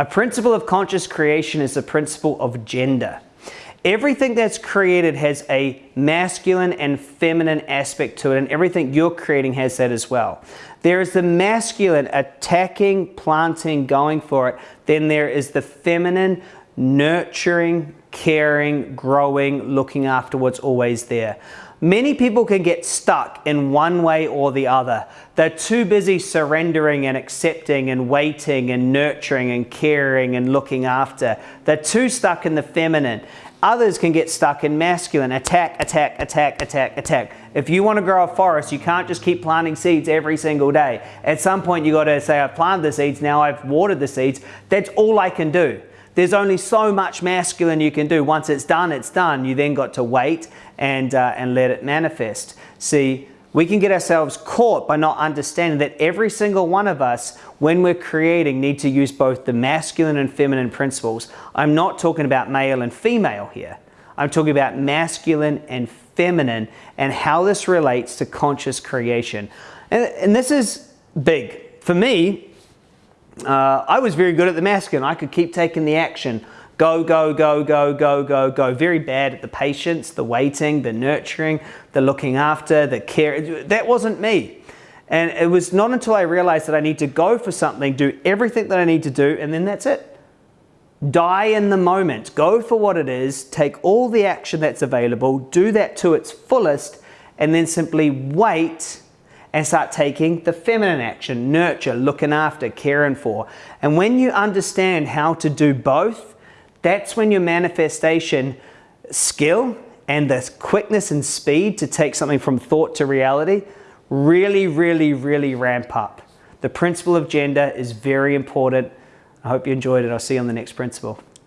A principle of conscious creation is the principle of gender. Everything that's created has a masculine and feminine aspect to it, and everything you're creating has that as well. There is the masculine attacking, planting, going for it. Then there is the feminine nurturing, caring, growing, looking after what's always there. Many people can get stuck in one way or the other. They're too busy surrendering and accepting and waiting and nurturing and caring and looking after. They're too stuck in the feminine. Others can get stuck in masculine, attack, attack, attack, attack, attack. If you want to grow a forest, you can't just keep planting seeds every single day. At some point, you got to say, I've planted the seeds, now I've watered the seeds. That's all I can do. There's only so much masculine you can do. Once it's done, it's done. You then got to wait and, uh, and let it manifest. See, we can get ourselves caught by not understanding that every single one of us, when we're creating, need to use both the masculine and feminine principles. I'm not talking about male and female here. I'm talking about masculine and feminine and how this relates to conscious creation. And, and this is big. For me, uh, I was very good at the masculine. I could keep taking the action. Go, go, go, go, go, go, go. Very bad at the patience, the waiting, the nurturing, the looking after, the care. That wasn't me. And it was not until I realized that I need to go for something, do everything that I need to do, and then that's it. Die in the moment. Go for what it is. Take all the action that's available. Do that to its fullest, and then simply wait and start taking the feminine action, nurture, looking after, caring for. And when you understand how to do both, that's when your manifestation skill and the quickness and speed to take something from thought to reality really, really, really ramp up. The principle of gender is very important. I hope you enjoyed it. I'll see you on the next principle.